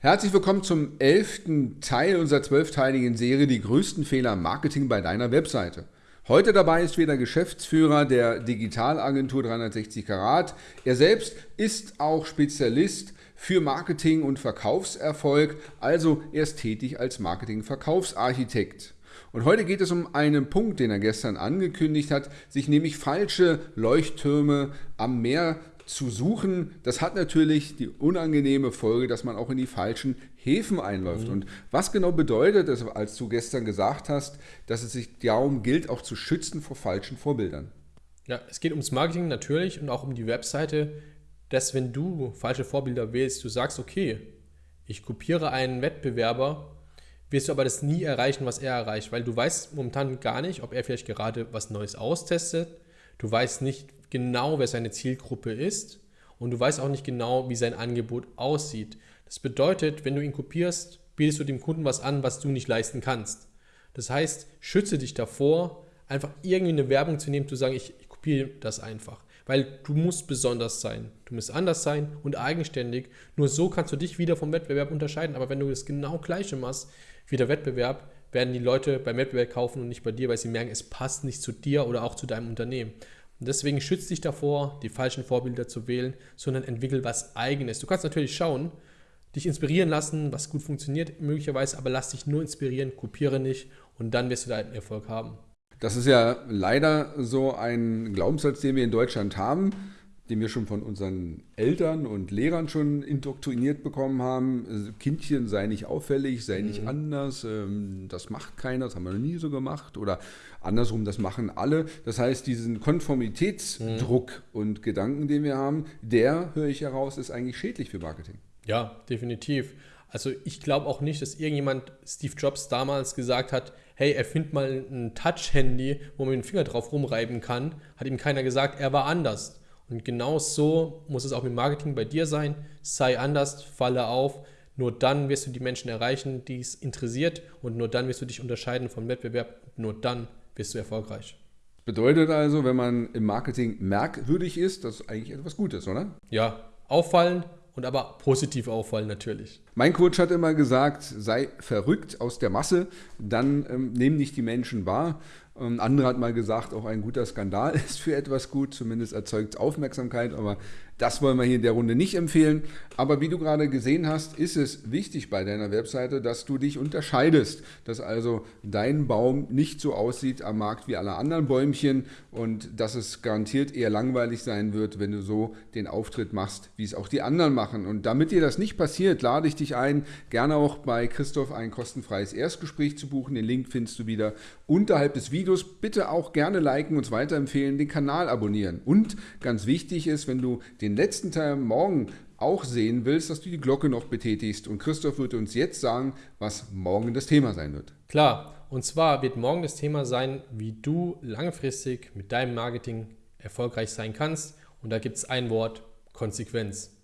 Herzlich willkommen zum elften Teil unserer zwölfteiligen Serie Die größten Fehler im Marketing bei deiner Webseite. Heute dabei ist wieder Geschäftsführer der Digitalagentur 360 Karat. Er selbst ist auch Spezialist für Marketing und Verkaufserfolg, also er ist tätig als Marketing-Verkaufsarchitekt. Und heute geht es um einen Punkt, den er gestern angekündigt hat, sich nämlich falsche Leuchttürme am Meer zu suchen, das hat natürlich die unangenehme Folge, dass man auch in die falschen Häfen einläuft. Mhm. Und was genau bedeutet es, als du gestern gesagt hast, dass es sich darum gilt, auch zu schützen vor falschen Vorbildern? Ja, es geht ums Marketing natürlich und auch um die Webseite, dass wenn du falsche Vorbilder wählst, du sagst, okay, ich kopiere einen Wettbewerber, wirst du aber das nie erreichen, was er erreicht, weil du weißt momentan gar nicht, ob er vielleicht gerade was Neues austestet. Du weißt nicht, genau, wer seine Zielgruppe ist und du weißt auch nicht genau, wie sein Angebot aussieht. Das bedeutet, wenn du ihn kopierst, bietest du dem Kunden was an, was du nicht leisten kannst. Das heißt, schütze dich davor, einfach irgendwie eine Werbung zu nehmen, zu sagen, ich, ich kopiere das einfach. Weil du musst besonders sein, du musst anders sein und eigenständig. Nur so kannst du dich wieder vom Wettbewerb unterscheiden. Aber wenn du das genau gleiche machst wie der Wettbewerb, werden die Leute beim Wettbewerb kaufen und nicht bei dir, weil sie merken, es passt nicht zu dir oder auch zu deinem Unternehmen. Und deswegen schützt dich davor, die falschen Vorbilder zu wählen, sondern entwickel was Eigenes. Du kannst natürlich schauen, dich inspirieren lassen, was gut funktioniert möglicherweise, aber lass dich nur inspirieren, kopiere nicht und dann wirst du deinen Erfolg haben. Das ist ja leider so ein Glaubenssatz, den wir in Deutschland haben den wir schon von unseren Eltern und Lehrern schon indoktriniert bekommen haben. Also Kindchen sei nicht auffällig, sei nicht mhm. anders, ähm, das macht keiner, das haben wir noch nie so gemacht. Oder andersrum, das machen alle. Das heißt, diesen Konformitätsdruck mhm. und Gedanken, den wir haben, der, höre ich heraus, ist eigentlich schädlich für Marketing. Ja, definitiv. Also ich glaube auch nicht, dass irgendjemand Steve Jobs damals gesagt hat, hey, erfind mal ein Touch-Handy, wo man den Finger drauf rumreiben kann. Hat ihm keiner gesagt, er war anders. Und genau so muss es auch mit Marketing bei dir sein. Sei anders, falle auf. Nur dann wirst du die Menschen erreichen, die es interessiert. Und nur dann wirst du dich unterscheiden vom Wettbewerb. Nur dann wirst du erfolgreich. Bedeutet also, wenn man im Marketing merkwürdig ist, das ist eigentlich etwas Gutes, oder? Ja, auffallen und aber positiv auffallen natürlich. Mein Coach hat immer gesagt, sei verrückt aus der Masse, dann ähm, nehmen nicht die Menschen wahr. Ein anderer hat mal gesagt, auch ein guter Skandal ist für etwas gut, zumindest erzeugt es Aufmerksamkeit, aber das wollen wir hier in der Runde nicht empfehlen. Aber wie du gerade gesehen hast, ist es wichtig bei deiner Webseite, dass du dich unterscheidest, dass also dein Baum nicht so aussieht am Markt wie alle anderen Bäumchen und dass es garantiert eher langweilig sein wird, wenn du so den Auftritt machst, wie es auch die anderen machen. Und damit dir das nicht passiert, lade ich dich ein, gerne auch bei Christoph ein kostenfreies Erstgespräch zu buchen. Den Link findest du wieder unterhalb des Videos. Bitte auch gerne liken, uns weiterempfehlen, den Kanal abonnieren. Und ganz wichtig ist, wenn du den den letzten Teil morgen auch sehen willst, dass du die Glocke noch betätigst. Und Christoph wird uns jetzt sagen, was morgen das Thema sein wird. Klar, und zwar wird morgen das Thema sein, wie du langfristig mit deinem Marketing erfolgreich sein kannst. Und da gibt es ein Wort, Konsequenz.